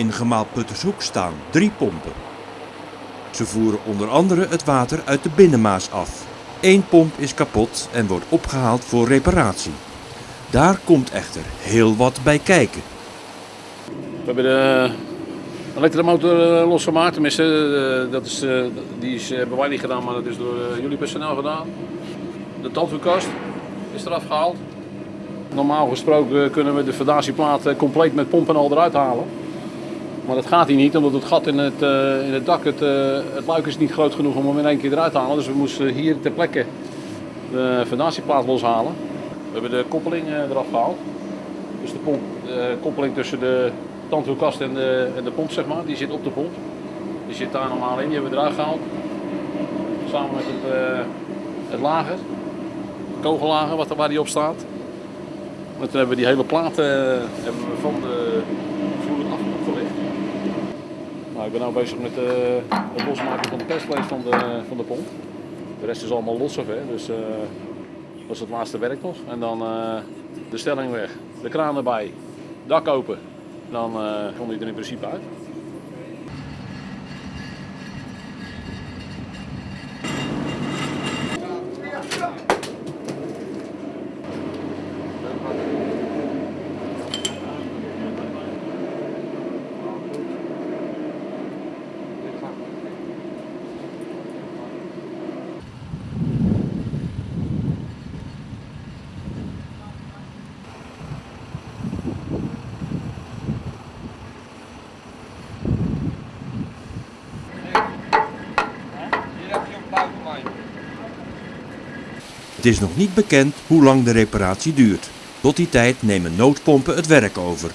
In gemaal Puttershoek staan drie pompen. Ze voeren onder andere het water uit de binnenmaas af. Eén pomp is kapot en wordt opgehaald voor reparatie. Daar komt echter heel wat bij kijken. We hebben de elektromotor eh, losgemaakt. Tenminste, eh, dat is, eh, die is, hebben wij niet gedaan, maar dat is door jullie personeel gedaan. De tandwielkast is eraf gehaald. Normaal gesproken kunnen we de fondatieplaat eh, compleet met pompen al eruit halen. Maar dat gaat hier niet, omdat het gat in het, eh, in het dak, het, eh, het luik is niet groot genoeg om hem in één keer eruit te halen. Dus we moesten hier ter plekke de fondatieplaat loshalen. We hebben de koppeling eh, eraf gehaald. Dus de pomp, de koppeling tussen de tandwielkast en de, en de pomp, zeg maar, die zit op de pomp. Die zit daar normaal in, die hebben we eruit gehaald. Samen met het, het lager, het kogellager wat er, waar die op staat. En toen hebben we die hele plaat hebben we van de ik ben nu bezig met eh, het losmaken van de testvlees van de, van de pomp. De rest is allemaal los, hè, dus eh, dat is het laatste werk nog. En dan eh, de stelling weg, de kraan erbij, dak open. Dan eh komt hij er in principe uit. Het is nog niet bekend hoe lang de reparatie duurt. Tot die tijd nemen noodpompen het werk over.